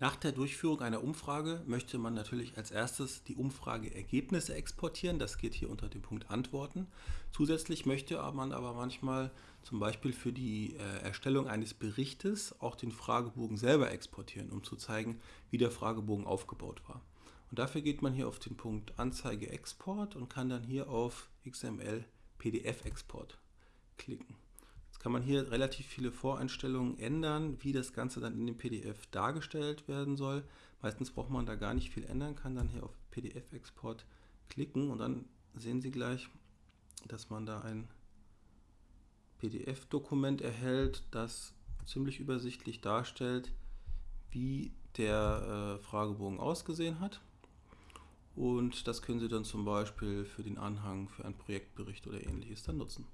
Nach der Durchführung einer Umfrage möchte man natürlich als erstes die Umfrageergebnisse exportieren. Das geht hier unter dem Punkt Antworten. Zusätzlich möchte man aber manchmal zum Beispiel für die äh, Erstellung eines Berichtes auch den Fragebogen selber exportieren, um zu zeigen, wie der Fragebogen aufgebaut war. Und dafür geht man hier auf den Punkt Anzeige Export und kann dann hier auf XML PDF Export klicken. Kann man hier relativ viele Voreinstellungen ändern, wie das Ganze dann in dem PDF dargestellt werden soll. Meistens braucht man da gar nicht viel ändern, kann dann hier auf PDF-Export klicken und dann sehen Sie gleich, dass man da ein PDF-Dokument erhält, das ziemlich übersichtlich darstellt, wie der äh, Fragebogen ausgesehen hat. Und das können Sie dann zum Beispiel für den Anhang, für einen Projektbericht oder ähnliches dann nutzen.